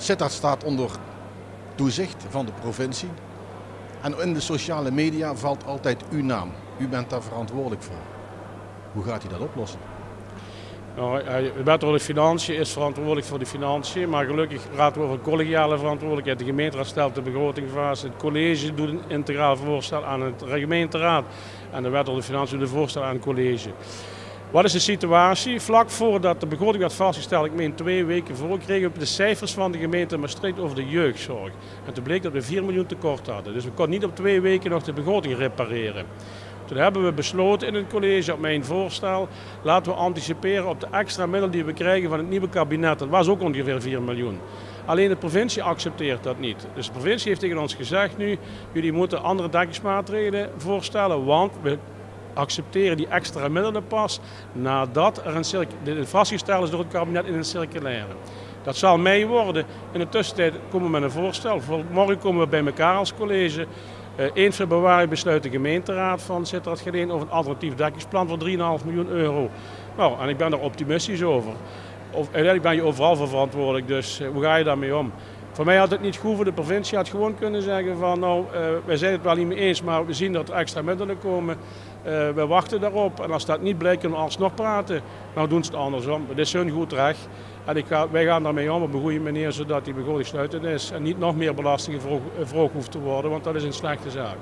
Sittard staat onder toezicht van de provincie. En in de sociale media valt altijd uw naam. U bent daar verantwoordelijk voor. Hoe gaat u dat oplossen? Nou, de wethouder Financiën is verantwoordelijk voor de financiën, maar gelukkig praten we over collegiale verantwoordelijkheid. De gemeenteraad stelt de begroting vast, het college doet een integraal voorstel aan het gemeenteraad en de wethouder Financiën doet een voorstel aan het college. Wat is de situatie? Vlak voordat de begroting werd vastgesteld, ik meen twee weken voor, kregen we de cijfers van de gemeente Maastricht over de jeugdzorg. En toen bleek dat we 4 miljoen tekort hadden. Dus we konden niet op twee weken nog de begroting repareren. Toen hebben we besloten in het college op mijn voorstel, laten we anticiperen op de extra middelen die we krijgen van het nieuwe kabinet. Dat was ook ongeveer 4 miljoen. Alleen de provincie accepteert dat niet. Dus de provincie heeft tegen ons gezegd nu, jullie moeten andere dekkingsmaatregelen voorstellen, want we accepteren die extra middelen pas nadat er een de vastgesteld is door het kabinet in een circulaire. Dat zal mei worden. In de tussentijd komen we met een voorstel. Morgen komen we bij elkaar als college. 1 eh, februari besluit de gemeenteraad van Sittard Geleen over een alternatief dekkingsplan voor 3,5 miljoen euro. Nou, en ik ben daar optimistisch over. Of, uiteindelijk ben je overal verantwoordelijk, dus eh, hoe ga je daarmee om? Voor mij had het niet goed voor de provincie. had gewoon kunnen zeggen van nou, uh, wij zijn het wel niet mee eens, maar we zien dat er extra middelen komen. Uh, we wachten daarop en als dat niet blijkt kunnen we alsnog praten. Nou doen ze het andersom. Het is hun goed recht. En ik ga, wij gaan daarmee om op een goede manier zodat die begroting sluitend is. En niet nog meer belastingen vroeg, vroeg hoeft te worden, want dat is een slechte zaak.